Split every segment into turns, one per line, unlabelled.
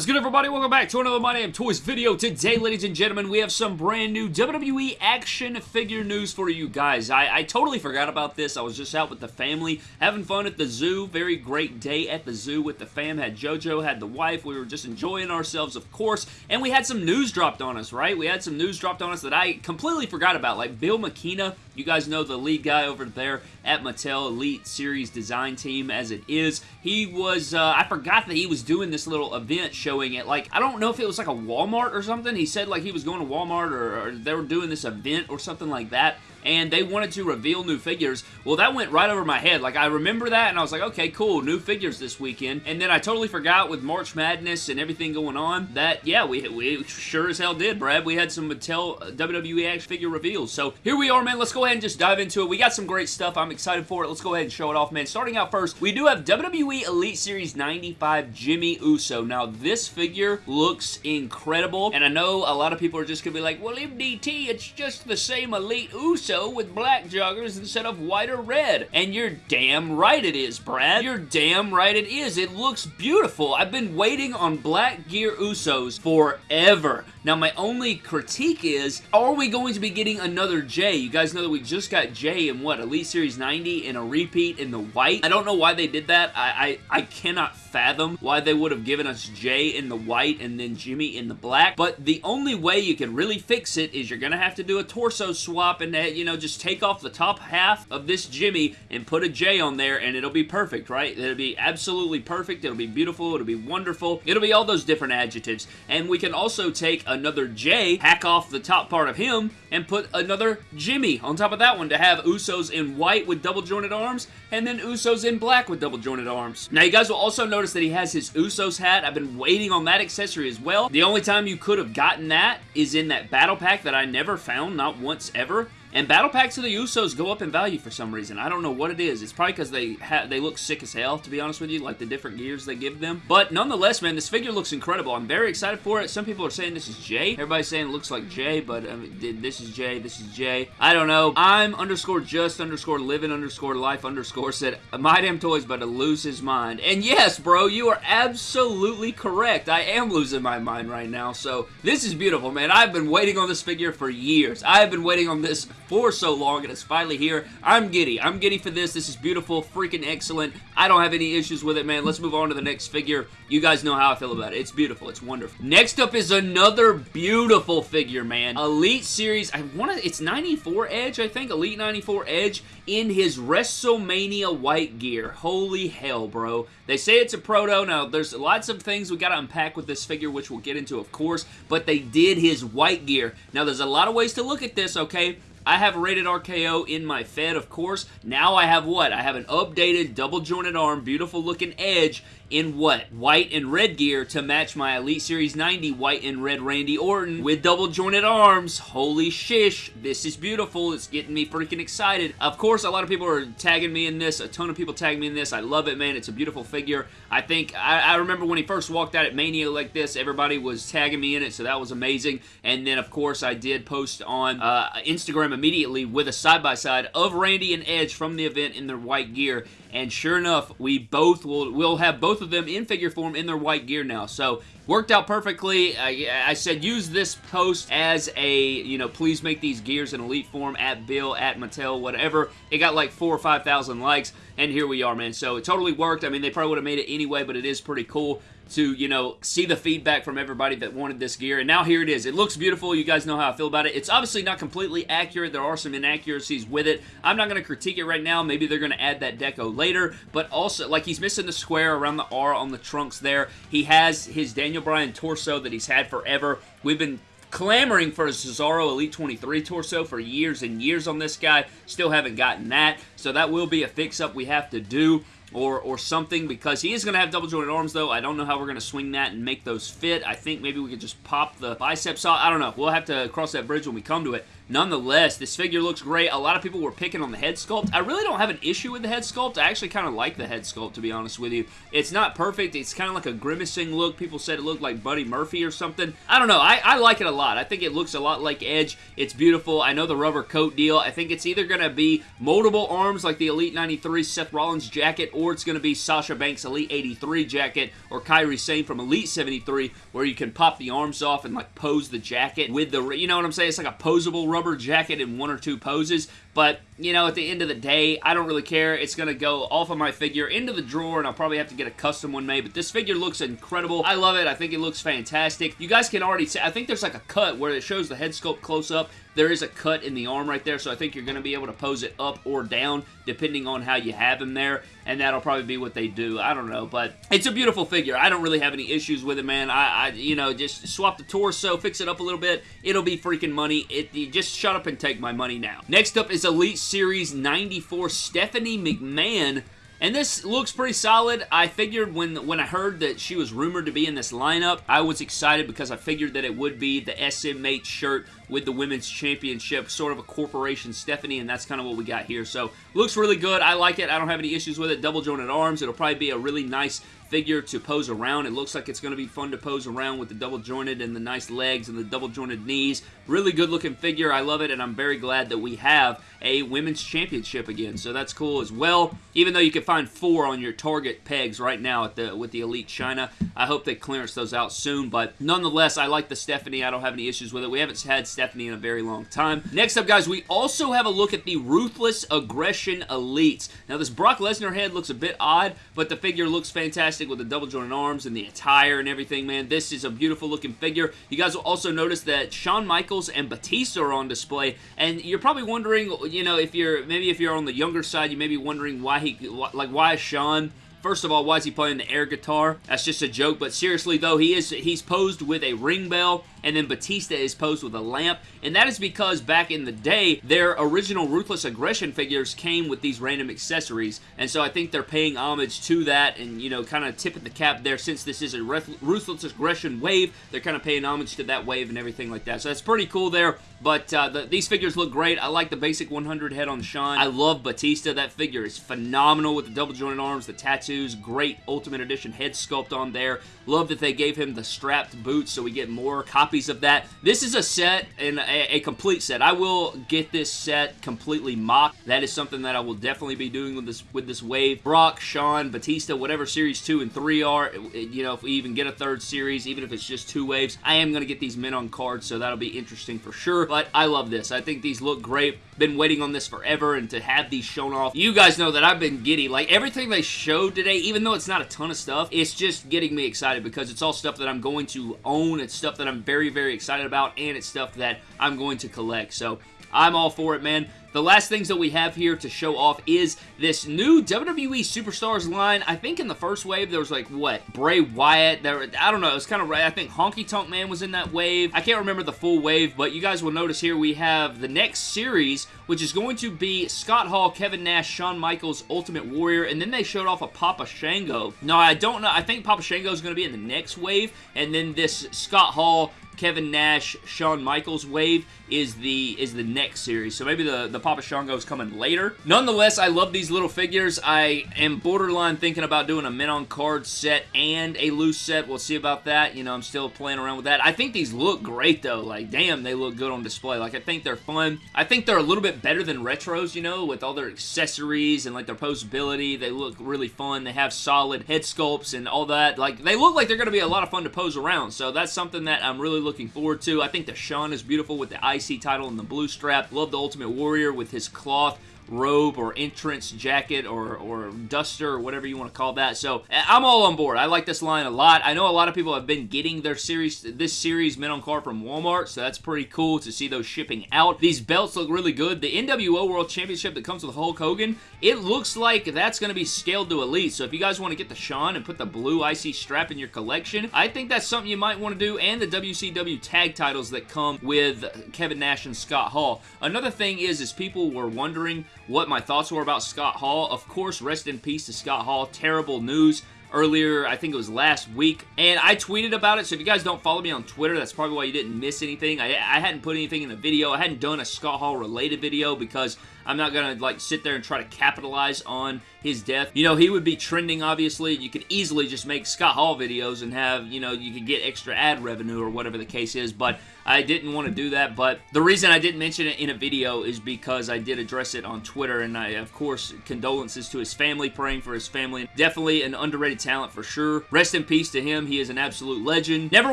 is good, everybody? Welcome back to another My Damn Toys video. Today, ladies and gentlemen, we have some brand new WWE action figure news for you guys. I, I totally forgot about this. I was just out with the family, having fun at the zoo. Very great day at the zoo with the fam. Had JoJo, had the wife. We were just enjoying ourselves, of course. And we had some news dropped on us, right? We had some news dropped on us that I completely forgot about. Like Bill McKenna, you guys know the lead guy over there at Mattel Elite Series Design Team as it is. He was, uh, I forgot that he was doing this little event showing it. Like, I don't know if it was like a Walmart or something. He said like he was going to Walmart or, or they were doing this event or something like that and they wanted to reveal new figures. Well, that went right over my head. Like, I remember that, and I was like, okay, cool, new figures this weekend. And then I totally forgot with March Madness and everything going on that, yeah, we, we sure as hell did, Brad. We had some Mattel WWE action figure reveals. So here we are, man. Let's go ahead and just dive into it. We got some great stuff. I'm excited for it. Let's go ahead and show it off, man. Starting out first, we do have WWE Elite Series 95 Jimmy Uso. Now, this figure looks incredible, and I know a lot of people are just going to be like, well, MDT, it's just the same Elite Uso with black joggers instead of white or red. And you're damn right it is, Brad. You're damn right it is. It looks beautiful. I've been waiting on Black Gear Usos forever. Now, my only critique is, are we going to be getting another Jey? You guys know that we just got Jey in what, Elite Series 90 in a repeat in the white? I don't know why they did that. I, I, I cannot fathom why they would have given us Jey in the white and then Jimmy in the black, but the only way you can really fix it is you're going to have to do a torso swap and, uh, you know, just take off the top half of this Jimmy and put a Jey on there and it'll be perfect, right? It'll be absolutely perfect. It'll be beautiful. It'll be wonderful. It'll be all those different adjectives. And we can also take another Jey, hack off the top part of him, and put another Jimmy on top of that one to have Usos in white with double jointed arms, and then Usos in black with double jointed arms. Now, you guys will also notice that he has his Usos hat. I've been waiting on that accessory as well. The only time you could have gotten that is in that battle pack that I never found, not once ever. And battle packs of the Usos go up in value for some reason. I don't know what it is. It's probably because they they look sick as hell, to be honest with you, like the different gears they give them. But nonetheless, man, this figure looks incredible. I'm very excited for it. Some people are saying this is Jey. Everybody's saying it looks like Jey, but um, this is Jey, this is Jey. I don't know. I'm underscore just underscore living underscore life underscore said, my damn toys but to lose his mind. And yes, bro, you are absolutely correct. I am losing my mind right now. So this is beautiful, man. I've been waiting on this figure for years. I have been waiting on this for so long, and it's finally here. I'm giddy. I'm giddy for this. This is beautiful, freaking excellent. I don't have any issues with it, man. Let's move on to the next figure. You guys know how I feel about it. It's beautiful. It's wonderful. Next up is another beautiful figure, man. Elite Series. I want to... It's 94 Edge, I think. Elite 94 Edge in his WrestleMania white gear. Holy hell, bro. They say it's a proto. Now, there's lots of things we got to unpack with this figure, which we'll get into, of course, but they did his white gear. Now, there's a lot of ways to look at this, okay? I have rated RKO in my Fed, of course. Now I have what? I have an updated double jointed arm, beautiful looking edge, in what? White and red gear to match my Elite Series 90 white and red Randy Orton with double jointed arms. Holy shish. This is beautiful. It's getting me freaking excited. Of course, a lot of people are tagging me in this. A ton of people tag me in this. I love it, man. It's a beautiful figure. I think, I, I remember when he first walked out at Mania like this, everybody was tagging me in it, so that was amazing. And then, of course, I did post on uh, Instagram immediately with a side-by-side -side of Randy and Edge from the event in their white gear. And sure enough, we both will will have both of them in figure form in their white gear now. So worked out perfectly. I, I, said use this post as a, you know, please make these gears in elite form at Bill, at Mattel, whatever. It got like four or 5,000 likes, and here we are, man. So it totally worked. I mean, they probably would have made it anyway, but it is pretty cool to, you know, see the feedback from everybody that wanted this gear. And now here it is. It looks beautiful. You guys know how I feel about it. It's obviously not completely accurate. There are some inaccuracies with it. I'm not going to critique it right now. Maybe they're going to add that deco later. But also, like, he's missing the square around the R on the trunks there. He has his Daniel Bryan torso that he's had forever. We've been clamoring for a Cesaro Elite 23 torso for years and years on this guy. Still haven't gotten that. So that will be a fix-up we have to do or, or something because he is going to have double jointed arms though. I don't know how we're going to swing that and make those fit. I think maybe we could just pop the biceps off. I don't know. We'll have to cross that bridge when we come to it. nonetheless, this figure looks great. A lot of people were picking on the head sculpt. I really don't have an issue with the head sculpt. I actually kind of like the head sculpt, to be honest with you. It's not perfect. It's kind of like a grimacing look. People said it looked like Buddy Murphy or something. I don't know. I, I like it a lot. I think it looks a lot like Edge. It's beautiful. I know the rubber coat deal. I think it's either going to be moldable arms like the Elite 93 Seth Rollins jacket, or it's going to be Sasha Banks Elite 83 jacket, or Kairi Sane from Elite 73, where you can pop the arms off and like pose the jacket with the, you know what I'm saying? It's like a posable rubber jacket in one or two poses. But, you know, at the end of the day, I don't really care. It's going to go off of my figure into the drawer, and I'll probably have to get a custom one made. But this figure looks incredible. I love it. I think it looks fantastic. You guys can already see, I think there's like a cut where it shows the head sculpt close up. There is a cut in the arm right there, so I think you're going to be able to pose it up or down, depending on how you have him there, and that'll probably be what they do. I don't know, but it's a beautiful figure. I don't really have any issues with it, man. I, I you know, just swap the torso, fix it up a little bit. It'll be freaking money. It, just shut up and take my money now. Next up is Elite Series 94 Stephanie McMahon and this looks pretty solid. I figured when, when I heard that she was rumored to be in this lineup, I was excited because I figured that it would be the SMH shirt with the Women's Championship, sort of a corporation Stephanie, and that's kind of what we got here. So, looks really good. I like it. I don't have any issues with it. Double jointed arms. It'll probably be a really nice figure to pose around. It looks like it's going to be fun to pose around with the double jointed and the nice legs and the double jointed knees. Really good looking figure. I love it and I'm very glad that we have a women's championship again. So that's cool as well. Even though you can find four on your Target pegs right now at the with the Elite China. I hope they clearance those out soon. But nonetheless, I like the Stephanie. I don't have any issues with it. We haven't had Stephanie in a very long time. Next up, guys, we also have a look at the Ruthless Aggression Elites. Now, this Brock Lesnar head looks a bit odd, but the figure looks fantastic fantastic with the double jointed arms and the attire and everything, man. This is a beautiful looking figure. You guys will also notice that Shawn Michaels and Batista are on display, and you're probably wondering, you know, if you're, maybe if you're on the younger side, you may be wondering why he, like, why is Shawn First of all, why is he playing the air guitar? That's just a joke, but seriously though, he is he's posed with a ring bell and then Batista is posed with a lamp, and that is because back in the day, their original Ruthless Aggression figures came with these random accessories, and so I think they're paying homage to that and, you know, kind of tipping the cap there since this is a Ruthless Aggression wave, they're kind of paying homage to that wave and everything like that, so that's pretty cool there, but uh, the, these figures look great. I like the basic 100 head on Shawn. I love Batista. That figure is phenomenal with the double jointed arms, the tattoos, great Ultimate Edition head sculpt on there. Love that they gave him the strapped boots so we get more copies of that. This is a set and a, a complete set. I will get this set completely mocked. That is something that I will definitely be doing with this with this wave. Brock, Shawn, Batista, whatever series 2 and 3 are, you know, if we even get a third series, even if it's just two waves, I am going to get these men on cards, so that'll be interesting for sure. But I love this. I think these look great. Been waiting on this forever, and to have these shown off, you guys know that I've been giddy. Like, everything they showed today, even though it's not a ton of stuff, it's just getting me excited because it's all stuff that I'm going to own. It's stuff that I'm very, very excited about, and it's stuff that I'm going to collect. So, I'm all for it, man. The last things that we have here to show off is this new WWE Superstars line. I think in the first wave there was like, what, Bray Wyatt? There, I don't know. It was kind of right. I think Honky Tonk Man was in that wave. I can't remember the full wave, but you guys will notice here we have the next series, which is going to be Scott Hall, Kevin Nash, Shawn Michaels, Ultimate Warrior, and then they showed off a Papa Shango. No, I don't know. I think Papa Shango is going to be in the next wave, and then this Scott Hall, Kevin Nash, Shawn Michaels wave is the is the next series. So maybe the, the Papa Shango is coming later. Nonetheless, I love these little figures. I am borderline thinking about doing a men on card set and a loose set. We'll see about that. You know, I'm still playing around with that. I think these look great though. Like, damn, they look good on display. Like, I think they're fun. I think they're a little bit better than retros, you know, with all their accessories and like their posability. They look really fun. They have solid head sculpts and all that. Like, they look like they're going to be a lot of fun to pose around. So that's something that I'm really looking forward to. I think the Shawn is beautiful with the IC title and the blue strap. Love the Ultimate Warrior with his cloth robe or entrance jacket or, or duster or whatever you want to call that. So eh, I'm all on board. I like this line a lot. I know a lot of people have been getting their series, this series men on card from Walmart, so that's pretty cool to see those shipping out. These belts look really good. The NWO World Championship that comes with Hulk Hogan, it looks like that's going to be scaled to Elite. So if you guys want to get the Shawn and put the blue IC strap in your collection, I think that's something you might want to do. And the WCW tag titles that come with Kevin Nash and Scott Hall. Another thing is, is people were wondering what my thoughts were about Scott Hall. Of course, rest in peace to Scott Hall. Terrible news earlier, I think it was last week, and I tweeted about it, so if you guys don't follow me on Twitter, that's probably why you didn't miss anything. I, I hadn't put anything in the video. I hadn't done a Scott Hall related video because I'm not going to like sit there and try to capitalize on his death. You know, he would be trending, obviously. You could easily just make Scott Hall videos and have, you know, you could get extra ad revenue or whatever the case is, but I didn't want to do that, but the reason I didn't mention it in a video is because I did address it on Twitter, and I, of course, condolences to his family, praying for his family. Definitely an underrated talent for sure. Rest in peace to him. He is an absolute legend. Never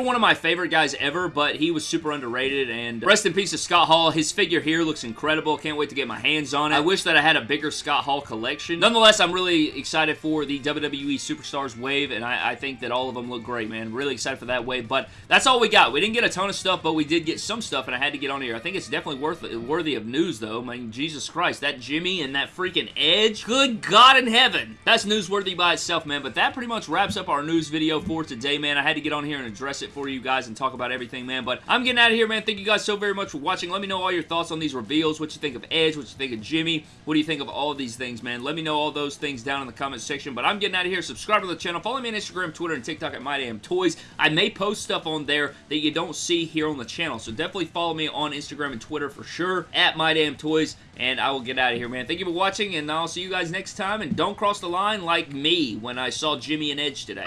one of my favorite guys ever, but he was super underrated, and rest in peace to Scott Hall. His figure here looks incredible. Can't wait to get my hands on it. I wish that I had a bigger Scott Hall collection. Nonetheless, I'm really excited for the WWE Superstars wave, and I, I think that all of them look great, man. Really excited for that wave, but that's all we got. We didn't get a ton of stuff, but we did get some stuff, and I had to get on here. I think it's definitely worth worthy of news, though. I mean, Jesus Christ, that Jimmy and that freaking Edge, good God in heaven. That's newsworthy by itself, man, but that pretty much wraps up our news video for today, man. I had to get on here and address it for you guys and talk about everything, man, but I'm getting out of here, man. Thank you guys so very much for watching. Let me know all your thoughts on these reveals, what you think of Edge, what you think of Jimmy, what do you think of all these things, man? Let me know all those things down in the comment section, but I'm getting out of here. Subscribe to the channel. Follow me on Instagram, Twitter, and TikTok at MyDamnToys. I may post stuff on there that you don't see here on the channel, so definitely follow me on Instagram and Twitter for sure, at MyDamnToys, and I will get out of here, man. Thank you for watching, and I'll see you guys next time, and don't cross the line like me when I saw Jimmy and Edge today.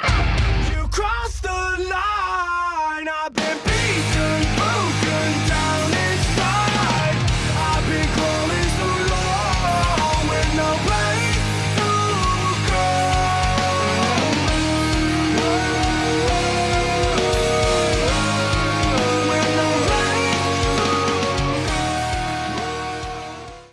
You crossed the line,